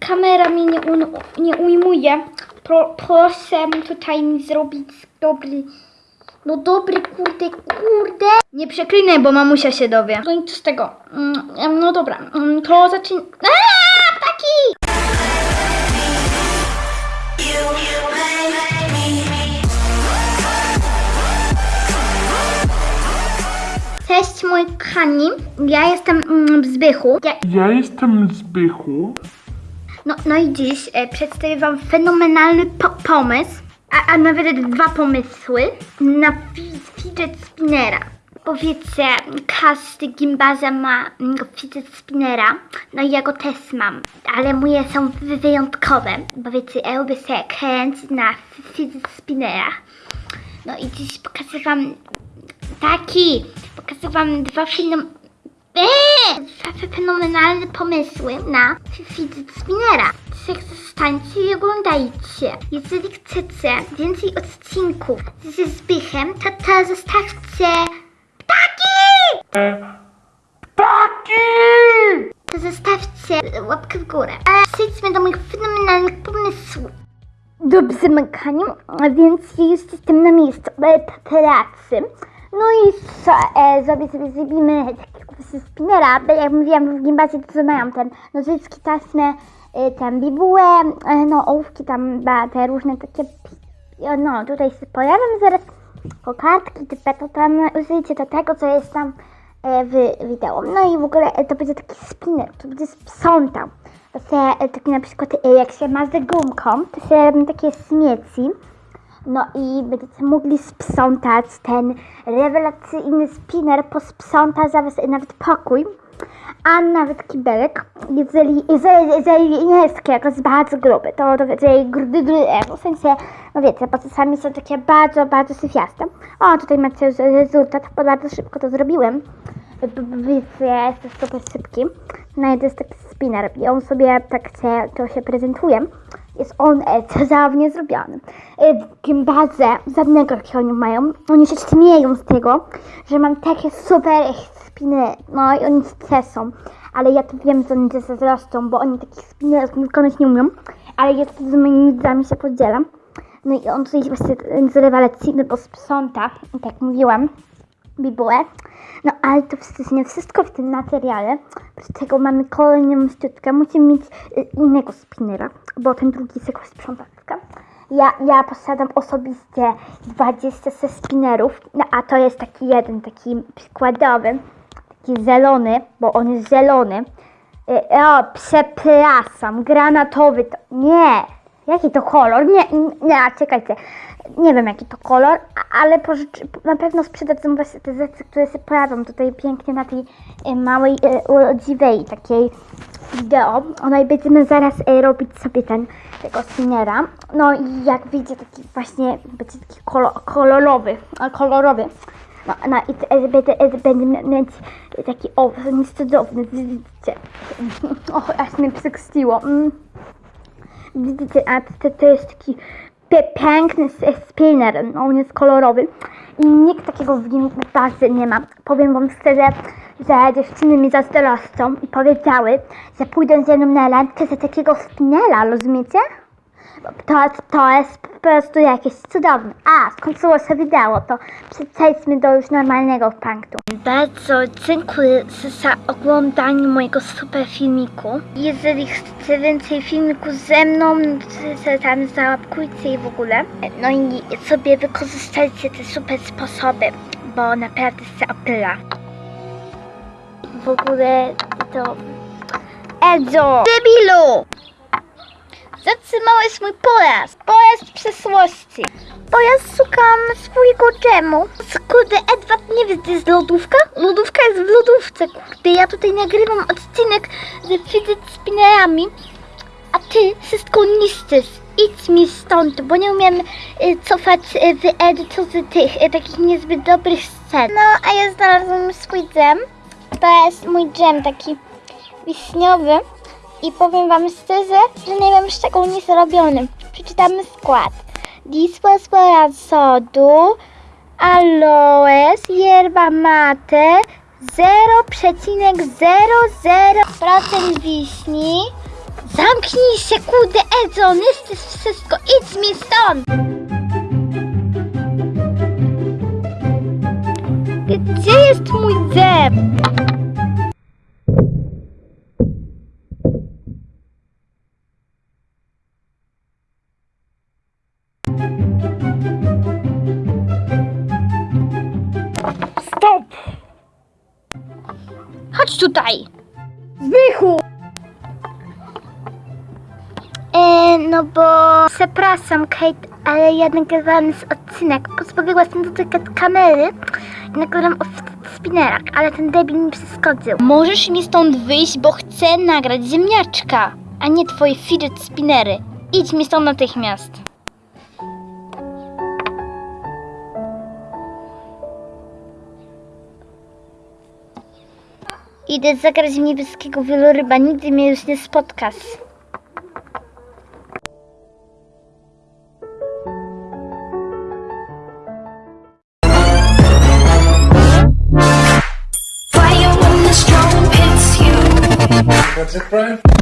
Kamera mnie nie, un, nie ujmuje. Pro, proszę tutaj mi zrobić dobry, no dobry, kurde, kurde. Nie przeklinaj, bo mamusia się dowie. No nic z tego. Mm, No dobra, mm, to zacznij. Aaa, taki! Cześć moi kochani, ja jestem mm, Zbychu. Ja, Ja jestem Zbychu. No, no i dziś e, przedstawię wam fenomenalny po pomysł, a, a nawet dwa pomysły na fi- fidget spinnera. Bo wiecie, każdy gimbaza ma mm, fidget spinnera, no i ja go też mam, ale moje są wy- wyjątkowe, bo wiecie, ja lubię sobie kręcić na fidget spinnera. No i dziś pokażę wam taki, pokażę wam dwa film... Eee! Fenomenalne pomysły na fidget spinnera. Zostańcie i oglądajcie. Jeżeli chcecie więcej odcinków ze Zbychem, to to zostawcie... Ptaki! Taki! To zostawcie łapkę w górę. A przejdźmy do moich fenomenalnych pomysłów. Dobrze, Mekaniu, więc już jestem na miejscu pracy. No i co, e, sobie sobie zrobimy bo jak mówiłam w gimbazie, to mają ten nożyczki, taśmy, e, tam bibułę, e, no ołówki, tam te różne takie, e, no tutaj się pojawią zaraz kokardki, type, to tam użyjcie do tego, co jest tam w wideo. No i w ogóle to będzie taki spinner, to będzie sprzątał. To się taki na przykład jak się ma z gumką, to się robią takie śmieci. No i będziecie mogli sprzątać ten rewelacyjny spinner, posprząta za was nawet pokój, a nawet kibelek, jeżeli, jeżeli, jeżeli nie jest jakoś bardzo gruby, to to wiecie, grudy, grudy, w sensie, no wiecie, bo czasami są takie bardzo, bardzo syfiaste. O, tutaj macie już rezultat, bo bardzo szybko to zrobiłem. Wiecie, jest to super szybki. No i to jest taki spinner i on sobie tak się, to się prezentuje. Jest on e, cudownie zrobiony. E, W gimbazie żadnego jakiego oni mają. Oni się śmieją z tego, że mam takie super spiny. No i oni cieszą. Ale ja to wiem, że oni zazdroszczą, bo oni takich spinnerów wykonać nie umieją. Ale ja z moimi widzami się podzielam. No i on tutaj właśnie z rewelacyjny, bo sprząta, tak mówiłam bibułę. No ale to nie wszystko w tym materiale. Oprócz tego mamy kolejną sztuczkę. Musimy mieć y, innego spinnera, bo ten drugi jest jakoś sprzątaczka. Ja, ja posiadam osobiście 20 ze spinnerów, no a to jest taki jeden, taki przykładowy, taki zielony, bo on jest zielony. Y, O, przepraszam, granatowy to... Nie! Jaki to kolor? Nie, nie, czekajcie. Nie wiem jaki to kolor, ale pożycz, na pewno sprzedadzą właśnie te rzeczy, które się pojawią tutaj pięknie na tej e, małej, e, urodziwej takiej wideo. No i będziemy zaraz e, robić sobie ten, tego spinnera. No i jak wyjdzie taki właśnie, będzie taki kolo, kolorowy, kolorowy. No, no i będę mieć taki, o, cudowny, widzicie. O, aż mnie przykstiło. Mm. Widzicie, a to, to jest taki piękny spinner, no, on jest kolorowy i nikt takiego w gimbazie nie ma. Powiem wam szczerze, że dziewczyny mi zazdroszczą i powiedziały, że pójdą ze mną na randkę za takiego spinera, rozumiecie? To, to jest po prostu jakieś cudowne. A, skończyło się wideo, to przejdźmy do już normalnego punktu. Bardzo dziękuję za oglądanie mojego super filmiku. Jeżeli chcecie więcej filmików ze mną, to tam załapkujcie i w ogóle. No i sobie wykorzystajcie te super sposoby, bo naprawdę się opyla. W ogóle to... Edzo! Debilu! Zatrzymałeś mój pojazd. Pojazd przeszłości. Bo ja szukam swojego dżemu. Kurde, Edward, nie wiesz, gdzie jest lodówka? Lodówka jest w lodówce, kurde. Ja tutaj nagrywam odcinek ze fidget spinnerami, a ty wszystko niszczysz. Idź mi stąd, bo nie umiem y, cofać y, w edytorze tych y, takich niezbyt dobrych scen. No, a ja znalazłam swój dżem. To jest mój dżem taki wiśniowy. I powiem wam szczerze, że nie wiem z czego on jest robiony. Przeczytamy skład. Disposbora sodu, aloes, yerba mate, 0,00% wiśni, Zamknij się, kurde, Edzon, jesteś wszystko, idź mi stąd! Gdzie jest mój zęb? Tutaj! Zbychu! E, no bo... Przepraszam, Kate, ale ja nagrywałam z odcinek. Pozbawiła się dotykać kamery i nagrywam o spinnerach, ale ten debil mi przeszkodził. Możesz mi stąd wyjść, bo chcę nagrać ziemniaczka, a nie twoje fidget spinnery. Idź mi stąd natychmiast. Idę zagrać w niebieskiego wieloryba, nigdy mnie już nie spotkasz. That's it, Brian?